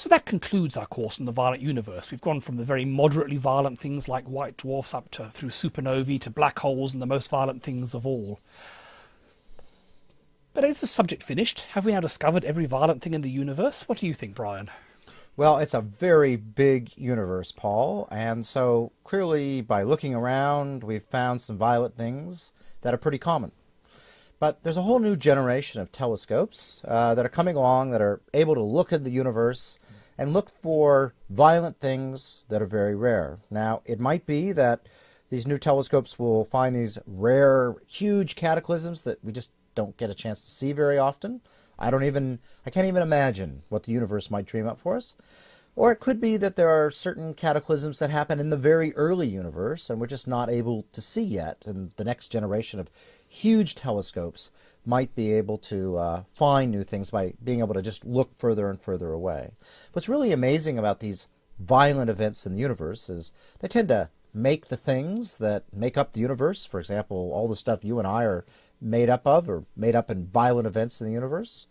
So that concludes our course on the violent universe. We've gone from the very moderately violent things like white dwarfs up to through supernovae to black holes and the most violent things of all. But is the subject finished? Have we now discovered every violent thing in the universe? What do you think, Brian? Well, it's a very big universe, Paul, and so clearly by looking around, we've found some violent things that are pretty common. But there's a whole new generation of telescopes uh, that are coming along that are able to look at the universe and look for violent things that are very rare. Now, it might be that these new telescopes will find these rare, huge cataclysms that we just don't get a chance to see very often. I don't even, I can't even imagine what the universe might dream up for us. Or it could be that there are certain cataclysms that happen in the very early universe and we're just not able to see yet. And the next generation of huge telescopes might be able to uh, find new things by being able to just look further and further away. What's really amazing about these violent events in the universe is they tend to make the things that make up the universe. For example, all the stuff you and I are made up of or made up in violent events in the universe.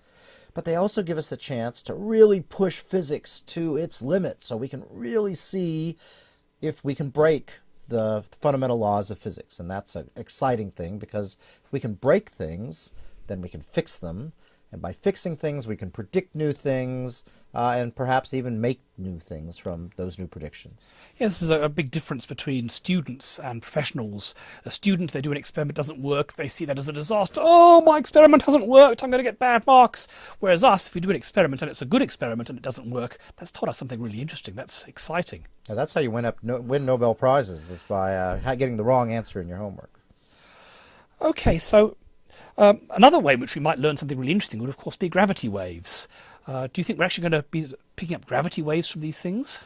But they also give us a chance to really push physics to its limit so we can really see if we can break the fundamental laws of physics. And that's an exciting thing because if we can break things, then we can fix them. And by fixing things, we can predict new things uh, and perhaps even make new things from those new predictions. Yeah, this is a, a, big difference between students and professionals. A student, they do an experiment, doesn't work, they see that as a disaster. Oh, my experiment hasn't worked, I'm going to get bad marks. Whereas us, if we do an experiment and it's a good experiment and it doesn't work, that's taught us something really interesting. That's exciting. Yeah, that's how you win, up, no, win Nobel Prizes, is by uh, getting the wrong answer in your homework. Okay, so um, another way in which we might learn something really interesting would, of course, be gravity waves. Uh, do you think we're actually going to be picking up gravity waves from these things?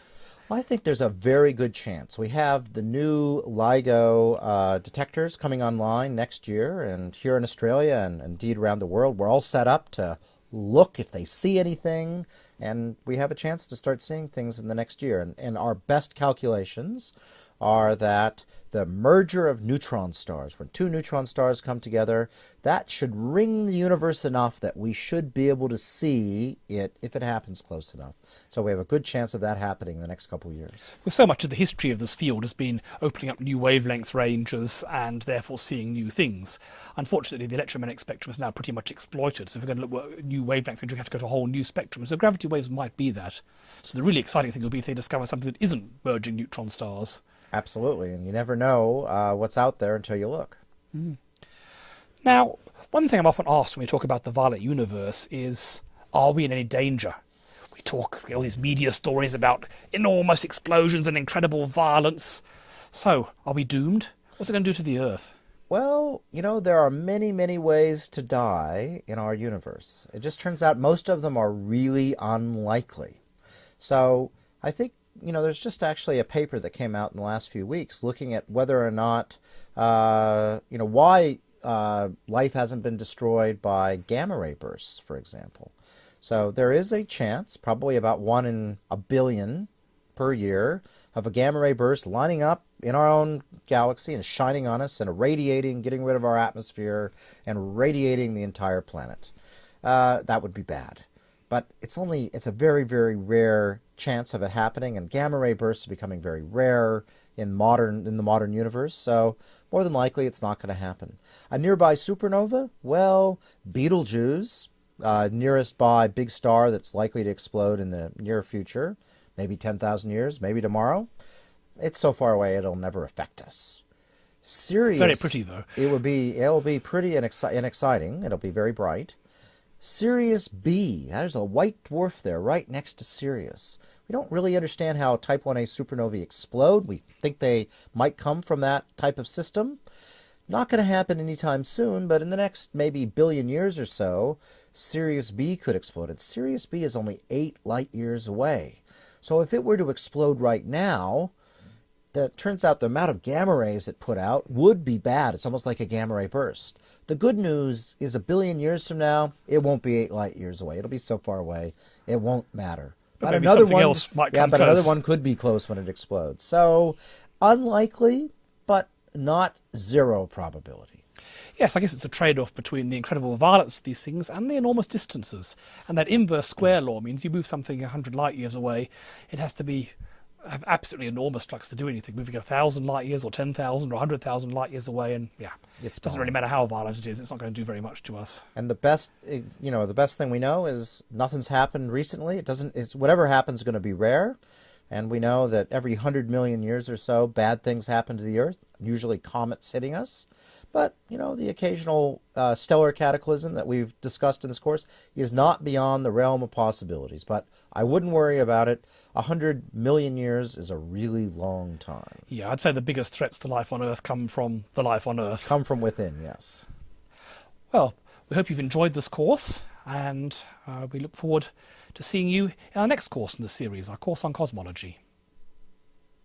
I think there's a very good chance. We have the new LIGO uh, detectors coming online next year, and here in Australia and indeed around the world, we're all set up to look if they see anything, and we have a chance to start seeing things in the next year. And, and our best calculations are that the merger of neutron stars, when two neutron stars come together, that should ring the universe enough that we should be able to see it if it happens close enough. So we have a good chance of that happening in the next couple of years. Well, so much of the history of this field has been opening up new wavelength ranges and therefore seeing new things. Unfortunately, the electromagnetic spectrum is now pretty much exploited. So if we're going to look at new wavelengths, we have to go to a whole new spectrum. So gravity waves might be that. So the really exciting thing will be if they discover something that isn't merging neutron stars. Absolutely, and you never know uh, what's out there until you look. Mm. Now, one thing I'm often asked when we talk about the violent universe is, are we in any danger? We talk all these media stories about enormous explosions and incredible violence. So, are we doomed? What's it going to do to the Earth? Well, you know, there are many, many ways to die in our universe. It just turns out most of them are really unlikely. So, I think you know, there's just actually a paper that came out in the last few weeks looking at whether or not, uh, you know, why uh, life hasn't been destroyed by gamma ray bursts, for example. So there is a chance, probably about one in a billion per year, of a gamma ray burst lining up in our own galaxy and shining on us and irradiating, getting rid of our atmosphere and radiating the entire planet. Uh, that would be bad. But it's only, it's a very, very rare chance of it happening, and gamma ray bursts are becoming very rare in modern in the modern universe. So more than likely, it's not going to happen. A nearby supernova? Well, Betelgeuse, uh, nearest by big star that's likely to explode in the near future, maybe 10,000 years, maybe tomorrow. It's so far away it'll never affect us. Sirius, very pretty though. It will be it will be pretty and, exci- and exciting. It'll be very bright. Sirius B. There's a white dwarf there right next to Sirius. We don't really understand how Type 1a supernovae explode. We think they might come from that type of system. Not going to happen anytime soon, but in the next maybe billion years or so, Sirius B could explode. And Sirius B is only 8 light years away. So if it were to explode right now, that turns out the amount of gamma rays it put out would be bad. It's almost like a gamma ray burst. The good news is a billion years from now, it won't be eight light years away. It'll be so far away, it won't matter. But, but another one, yeah, but close. another one could be close when it explodes. So unlikely, but not zero probability. Yes, I guess it's a trade off between the incredible violence of these things and the enormous distances. And that inverse square law means you move something 100 light years away, it has to be have absolutely enormous flux to do anything. Moving a thousand light years or 10,000 or 100,000 light years away, and yeah, it doesn't really matter how violent it is, it's not going to do very much to us. And the best, you know, the best thing we know is nothing's happened recently. It doesn't. It's whatever happens is going to be rare, and we know that every hundred million years or so, bad things happen to the Earth. Usually, comets hitting us. But you know, the occasional uh, stellar cataclysm that we've discussed in this course is not beyond the realm of possibilities. But I wouldn't worry about it. A hundred million years is a really long time. Yeah, I'd say the biggest threats to life on Earth come from the life on Earth. Come from within, yes. Well, we hope you've enjoyed this course, and uh, we look forward to seeing you in our next course in the series, our course on cosmology.